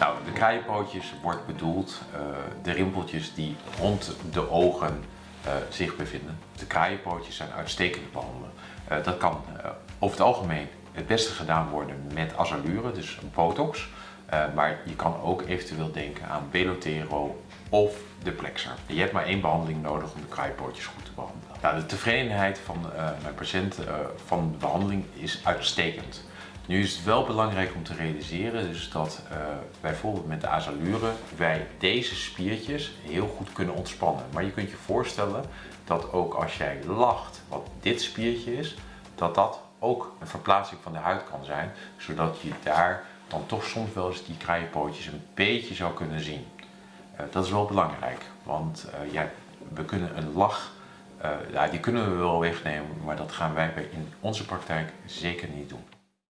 Nou, de kraaienpootjes wordt bedoeld uh, de rimpeltjes die rond de ogen uh, zich bevinden. De kraaienpootjes zijn uitstekend te behandelen. Uh, dat kan over het algemeen het beste gedaan worden met azalure, dus botox. maar je kan ook eventueel denken aan Belotero of de Plexer. Je hebt maar één behandeling nodig om de kraaienpootjes goed te behandelen. Nou, de tevredenheid van mijn patiënt van de behandeling is uitstekend. Nu is het wel belangrijk om te realiseren dus dat uh, bijvoorbeeld met de azalure wij deze spiertjes heel goed kunnen ontspannen. Maar je kunt je voorstellen dat ook als jij lacht, wat dit spiertje is, dat dat ook een verplaatsing van de huid kan zijn, zodat je daar dan toch soms wel eens die kraaienpootjes een beetje zou kunnen zien. Uh, dat is wel belangrijk, want uh, ja, we kunnen een lach, ja, die kunnen we wel wegnemen, maar dat gaan wij in onze praktijk zeker niet doen.